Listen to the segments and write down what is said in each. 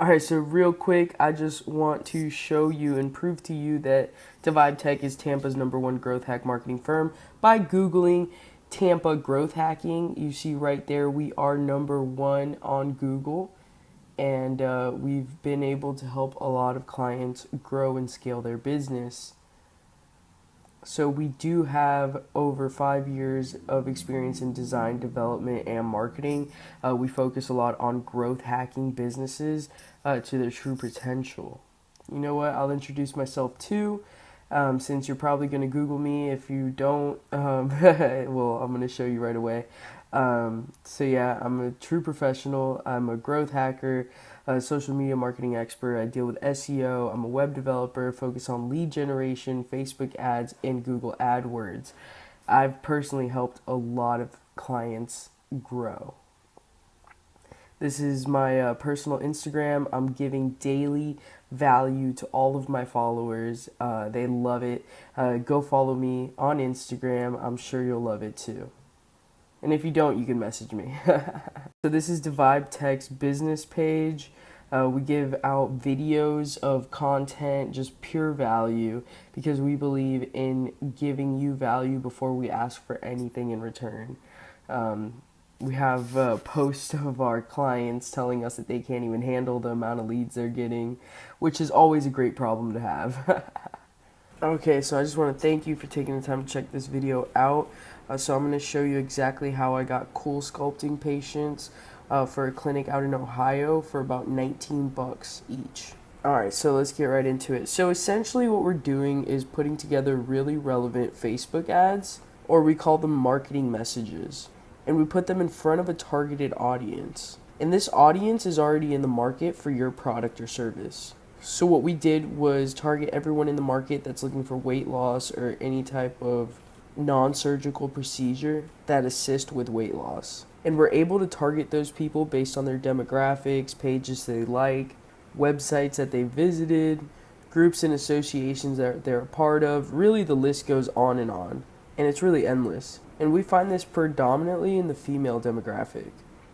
All right, so real quick, I just want to show you and prove to you that Divide Tech is Tampa's number one growth hack marketing firm by Googling Tampa growth hacking. You see right there, we are number one on Google, and uh, we've been able to help a lot of clients grow and scale their business. So we do have over five years of experience in design, development, and marketing. Uh, we focus a lot on growth hacking businesses uh, to their true potential. You know what? I'll introduce myself too. Um, since you're probably going to Google me. If you don't, um, well, I'm going to show you right away. Um, so, yeah, I'm a true professional. I'm a growth hacker, a social media marketing expert. I deal with SEO. I'm a web developer, focus on lead generation, Facebook ads, and Google AdWords. I've personally helped a lot of clients grow. This is my uh, personal Instagram. I'm giving daily value to all of my followers. Uh, they love it. Uh, go follow me on Instagram. I'm sure you'll love it too. And if you don't, you can message me. so this is Divide Tech's business page. Uh, we give out videos of content, just pure value, because we believe in giving you value before we ask for anything in return. Um, we have uh, posts of our clients telling us that they can't even handle the amount of leads they're getting, which is always a great problem to have. okay, so I just want to thank you for taking the time to check this video out. Uh, so I'm going to show you exactly how I got CoolSculpting patients uh, for a clinic out in Ohio for about 19 bucks each. Alright, so let's get right into it. So essentially what we're doing is putting together really relevant Facebook ads, or we call them marketing messages and we put them in front of a targeted audience. And this audience is already in the market for your product or service. So what we did was target everyone in the market that's looking for weight loss or any type of non-surgical procedure that assist with weight loss. And we're able to target those people based on their demographics, pages they like, websites that they visited, groups and associations that they're a part of. Really the list goes on and on. And it's really endless and we find this predominantly in the female demographic,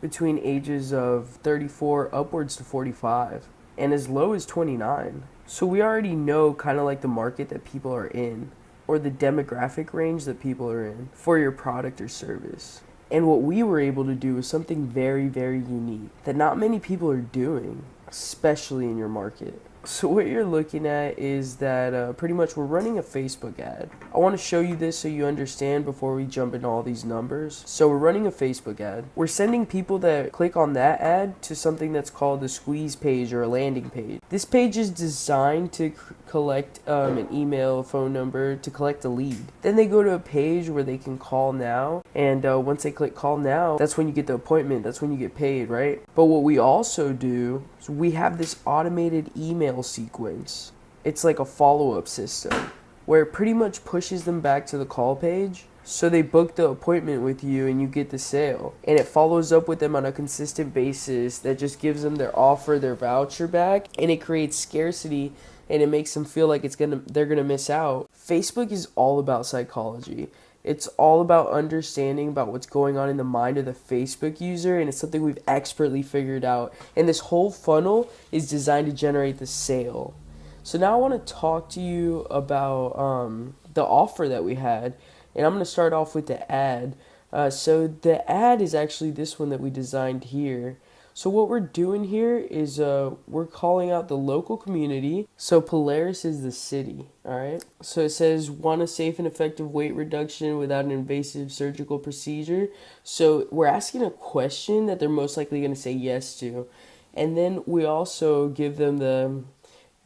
between ages of 34 upwards to 45, and as low as 29. So we already know kind of like the market that people are in, or the demographic range that people are in for your product or service. And what we were able to do was something very, very unique that not many people are doing, especially in your market. So what you're looking at is that uh, pretty much we're running a Facebook ad. I want to show you this so you understand before we jump into all these numbers. So we're running a Facebook ad. We're sending people that click on that ad to something that's called a squeeze page or a landing page. This page is designed to collect um, an email, a phone number, to collect a lead. Then they go to a page where they can call now and uh, once they click call now, that's when you get the appointment. That's when you get paid, right? But what we also do is we have this automated email sequence. It's like a follow-up system where it pretty much pushes them back to the call page. So they book the appointment with you and you get the sale. And it follows up with them on a consistent basis that just gives them their offer, their voucher back, and it creates scarcity and it makes them feel like it's gonna they're gonna miss out. Facebook is all about psychology. It's all about understanding about what's going on in the mind of the Facebook user, and it's something we've expertly figured out. And this whole funnel is designed to generate the sale. So now I want to talk to you about um, the offer that we had, and I'm going to start off with the ad. Uh, so the ad is actually this one that we designed here. So what we're doing here is uh, we're calling out the local community. So Polaris is the city, all right? So it says, want a safe and effective weight reduction without an invasive surgical procedure. So we're asking a question that they're most likely going to say yes to. And then we also give them the,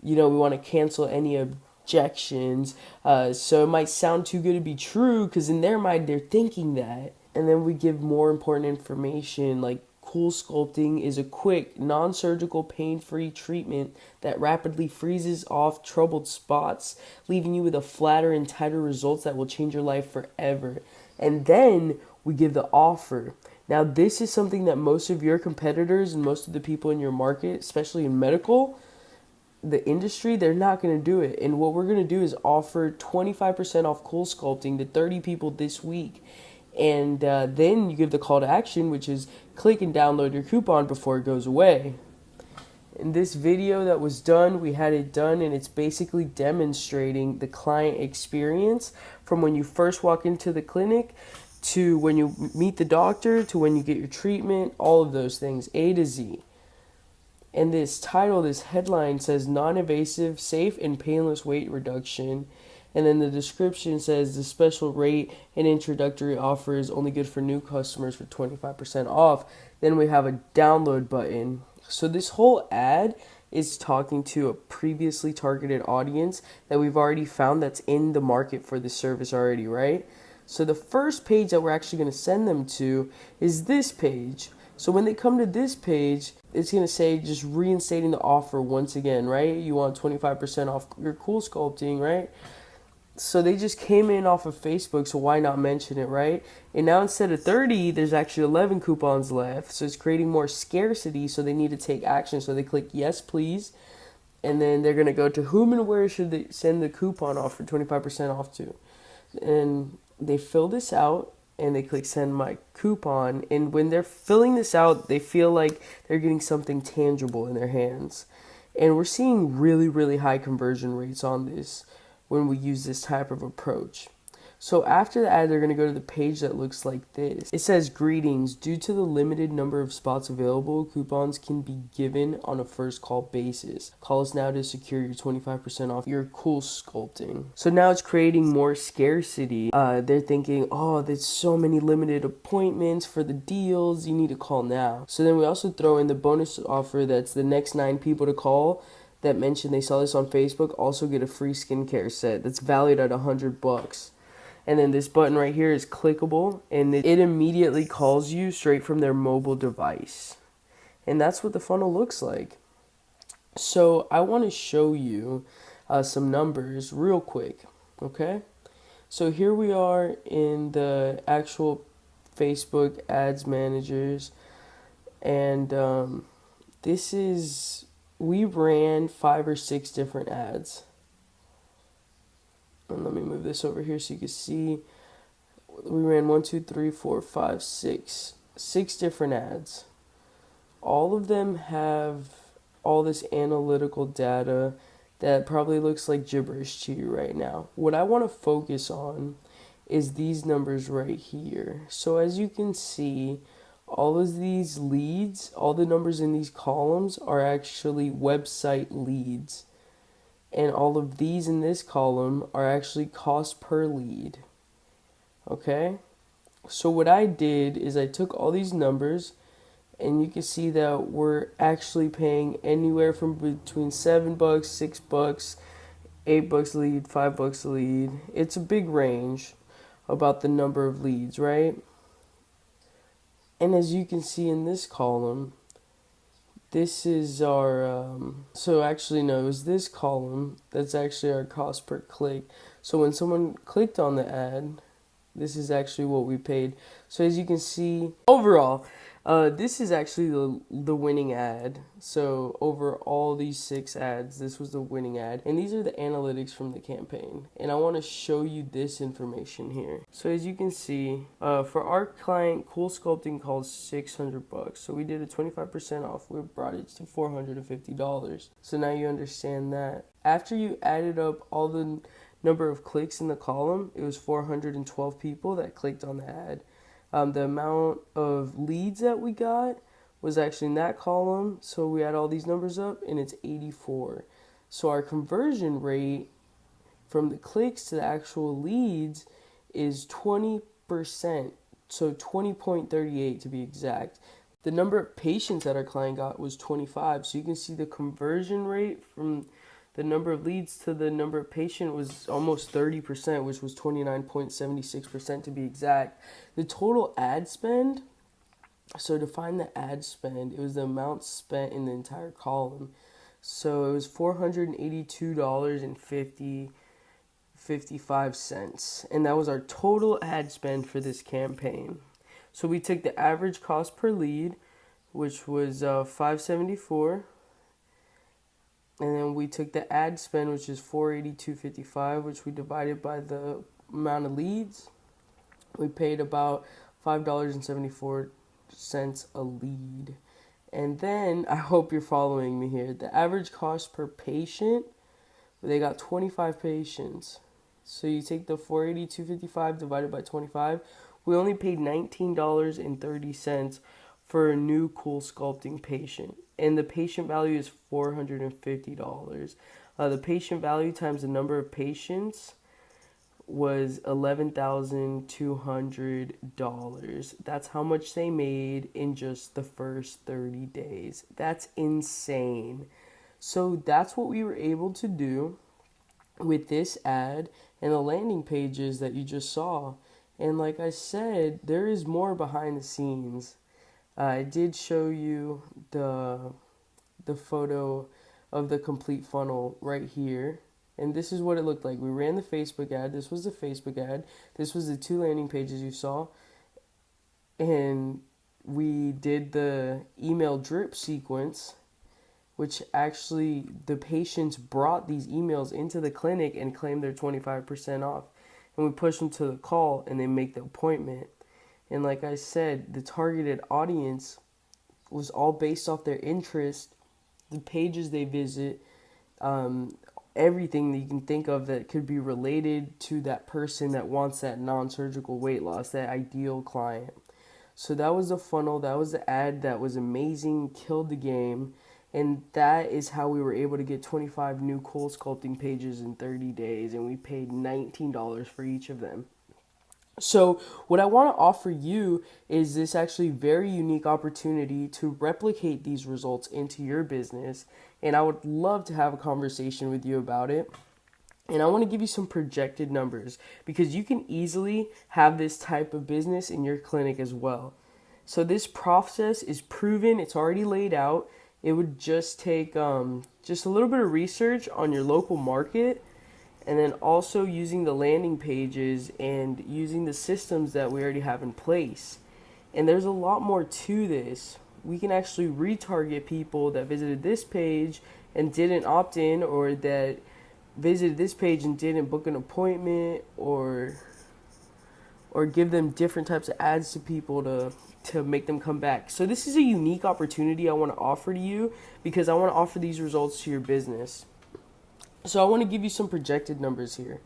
you know, we want to cancel any objections. Uh, so it might sound too good to be true because in their mind they're thinking that. And then we give more important information like CoolSculpting is a quick, non surgical, pain free treatment that rapidly freezes off troubled spots, leaving you with a flatter and tighter results that will change your life forever. And then we give the offer. Now, this is something that most of your competitors and most of the people in your market, especially in medical, the industry, they're not going to do it. And what we're going to do is offer 25% off Cool Sculpting to 30 people this week and uh, then you give the call to action, which is click and download your coupon before it goes away. In this video that was done, we had it done and it's basically demonstrating the client experience from when you first walk into the clinic to when you meet the doctor to when you get your treatment, all of those things, A to Z. And this title, this headline says non invasive, safe, and painless weight reduction. And then the description says the special rate and introductory offer is only good for new customers for 25% off. Then we have a download button. So this whole ad is talking to a previously targeted audience that we've already found that's in the market for this service already, right? So the first page that we're actually going to send them to is this page. So when they come to this page, it's going to say just reinstating the offer once again, right? You want 25% off your cool sculpting, right? So they just came in off of Facebook, so why not mention it, right? And now instead of 30, there's actually 11 coupons left. So it's creating more scarcity, so they need to take action. So they click yes, please. And then they're going to go to whom and where should they send the coupon off for 25% off to. And they fill this out and they click send my coupon. And when they're filling this out, they feel like they're getting something tangible in their hands. And we're seeing really, really high conversion rates on this when we use this type of approach. So after the ad, they're going to go to the page that looks like this. It says, Greetings. Due to the limited number of spots available, coupons can be given on a first call basis. Call us now to secure your 25% off your cool sculpting. So now it's creating more scarcity. Uh, they're thinking, oh, there's so many limited appointments for the deals. You need to call now. So then we also throw in the bonus offer that's the next nine people to call that mentioned they saw this on Facebook also get a free skincare set that's valued at a hundred bucks. And then this button right here is clickable and it immediately calls you straight from their mobile device. And that's what the funnel looks like. So i want to show you uh, some numbers real quick okay? So here we are in the actual facebook ads managers and um, this is we ran five or six different ads and let me move this over here so you can see. We ran one, two, three, four, five, six, six different ads. All of them have all this analytical data that probably looks like gibberish to you right now. What I want to focus on is these numbers right here. So as you can see, all of these leads, all the numbers in these columns are actually website leads and all of these in this column are actually cost per lead. Okay? So what I did is I took all these numbers and you can see that we're actually paying anywhere from between 7 bucks, 6 bucks, 8 bucks lead, 5 bucks a lead. It's a big range about the number of leads, right? And as you can see in this column, this is our, um, so actually no, it was this column that's actually our cost per click. So when someone clicked on the ad, this is actually what we paid. So as you can see, overall, uh, this is actually the, the winning ad. So over all these six ads, this was the winning ad. And these are the analytics from the campaign. And I want to show you this information here. So as you can see, uh, for our client, Cool Sculpting costs 600 bucks. So we did a 25% off. We brought it to $450. So now you understand that. After you added up all the number of clicks in the column, it was 412 people that clicked on the ad. Um, the amount of leads that we got was actually in that column. So we add all these numbers up and it's 84. So our conversion rate from the clicks to the actual leads is 20%. So 20.38 to be exact. The number of patients that our client got was 25. So you can see the conversion rate from the number of leads to the number of patient was almost 30%, which was 29.76% to be exact. The total ad spend, so to find the ad spend, it was the amount spent in the entire column. So it was $482.50 55 cents and that was our total ad spend for this campaign so we took the average cost per lead which was uh, 574 and then we took the ad spend which is 482.55 which we divided by the amount of leads we paid about $5.74 a lead And then I hope you're following me here. The average cost per patient, they got 25 patients. So you take the 480 255 divided by 25. We only paid $19.30 for a new cool sculpting patient. And the patient value is $450. Uh, the patient value times the number of patients was $11,200. That's how much they made in just the first 30 days. That's insane. So that's what we were able to do with this ad and the landing pages that you just saw. And like I said, there is more behind the scenes. I did show you the the photo of the complete funnel right here. And this is what it looked like. We ran the Facebook ad. This was the Facebook ad. This was the two landing pages you saw. And we did the email drip sequence, which actually the patients brought these emails into the clinic and claimed their 25% off. And we push them to the call and they make the appointment. And like I said, the targeted audience was all based off their interest, the pages they visit, um, everything that you can think of that could be related to that person that wants that non surgical weight loss, that ideal client. So that was the funnel, that was the ad that was amazing, killed the game. And that is how we were able to get 25 new cold sculpting pages in 30 days, and we paid $19 for each of them. So, what I want to offer you is this actually very unique opportunity to replicate these results into your business. And I would love to have a conversation with you about it. And I want to give you some projected numbers because you can easily have this type of business in your clinic as well. So, this process is proven, it's already laid out. It would just take um, just a little bit of research on your local market and then also using the landing pages and using the systems that we already have in place. And there's a lot more to this. We can actually retarget people that visited this page and didn't opt in or that visited this page and didn't book an appointment or or give them different types of ads to people to to make them come back. So this is a unique opportunity I want to offer to you because I want to offer these results to your business. So I want to give you some projected numbers here.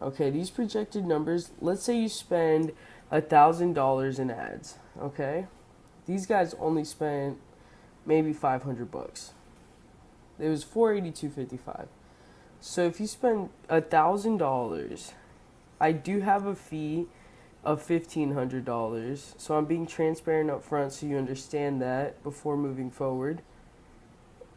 Okay, these projected numbers, let's say you spend a thousand dollars in ads. Okay, these guys only spent maybe five hundred bucks. It was four eighty two fifty five. So if you spend a thousand dollars, I do have a fee of fifteen hundred dollars. So I'm being transparent up front so you understand that before moving forward.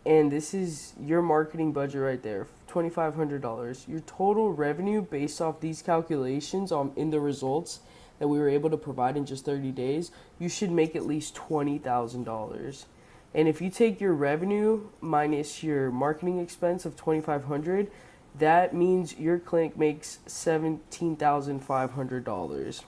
And this is your marketing budget right there, $2,500. Your total revenue based off these calculations on in the results that we were able to provide in just 30 days, you should make at least $20,000. And if you take your revenue minus your marketing expense of 2500 that means your clinic makes $17,500.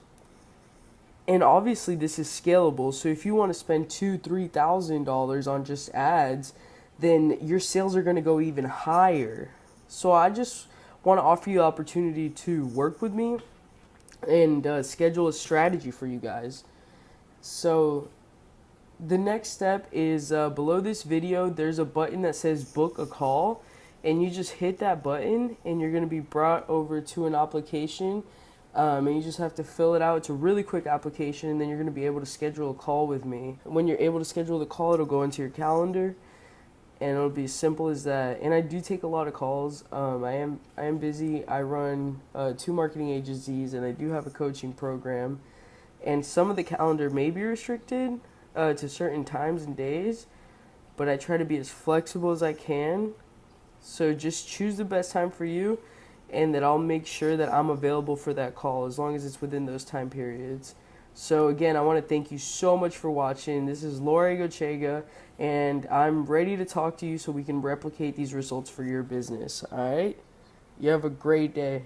And obviously this is scalable. So if you want to spend two, three thousand dollars on just ads, then your sales are going to go even higher. So I just want to offer you the opportunity to work with me and uh, schedule a strategy for you guys. So the next step is uh, below this video, there's a button that says book a call. And you just hit that button and you're going to be brought over to an application. Um, and you just have to fill it out. It's a really quick application, and then you're going to be able to schedule a call with me. When you're able to schedule the call, it'll go into your calendar and it'll be as simple as that. And I do take a lot of calls. Um, I am I am busy. I run uh, two marketing agencies, and I do have a coaching program. And some of the calendar may be restricted uh, to certain times and days, but I try to be as flexible as I can. So just choose the best time for you, and that I'll make sure that I'm available for that call as long as it's within those time periods. So again, I want to thank you so much for watching. This is Laura Gochega, and I'm ready to talk to you so we can replicate these results for your business. All right? You have a great day.